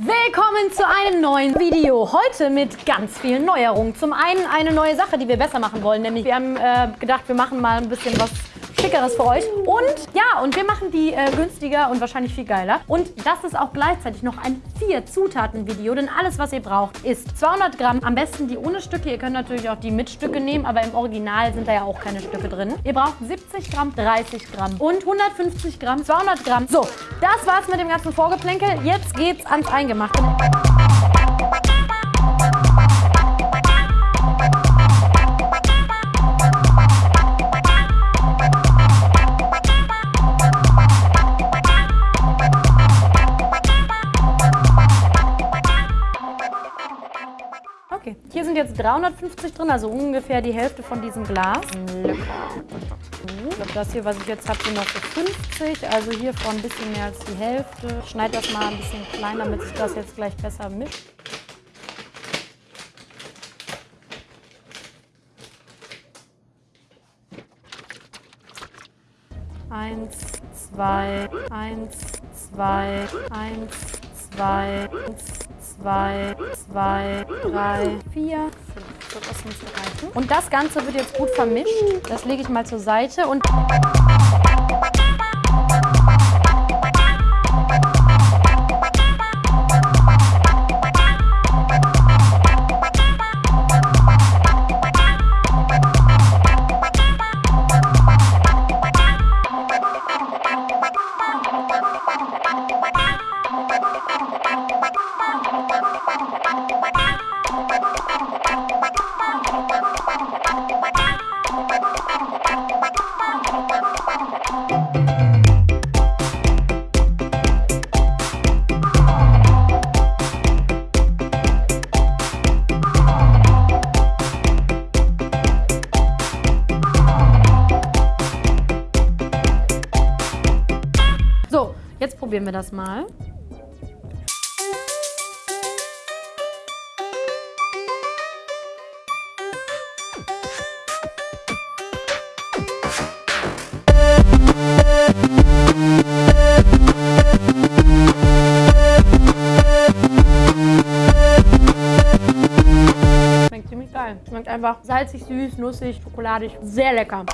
Willkommen zu einem neuen Video. Heute mit ganz vielen Neuerungen. Zum einen eine neue Sache, die wir besser machen wollen. Nämlich wir haben äh, gedacht, wir machen mal ein bisschen was Schickeres für euch. Und ja, und wir machen die äh, günstiger und wahrscheinlich viel geiler. Und das ist auch gleichzeitig noch ein vier Zutaten Video, denn alles, was ihr braucht, ist 200 Gramm. Am besten die ohne Stücke. Ihr könnt natürlich auch die mit Stücke nehmen, aber im Original sind da ja auch keine Stücke drin. Ihr braucht 70 Gramm, 30 Gramm und 150 Gramm, 200 Gramm. So, das war's mit dem ganzen Vorgeplänkel. Jetzt geht's ans Eingemachte. Hier sind jetzt 350 drin, also ungefähr die Hälfte von diesem Glas. Lecker. Das hier, was ich jetzt habe, sind noch so 50, also hiervon ein bisschen mehr als die Hälfte. Ich schneide das mal ein bisschen klein, damit sich das jetzt gleich besser mischt. Eins, zwei, eins, zwei, eins, zwei, zwei, zwei, drei, vier, fünf. So, das müsste reichen. Und das Ganze wird jetzt gut vermischt. Das lege ich mal zur Seite und... So, jetzt probieren wir das mal. Schmeckt ziemlich geil. Schmeckt einfach salzig, süß, nussig, schokoladig. Sehr lecker.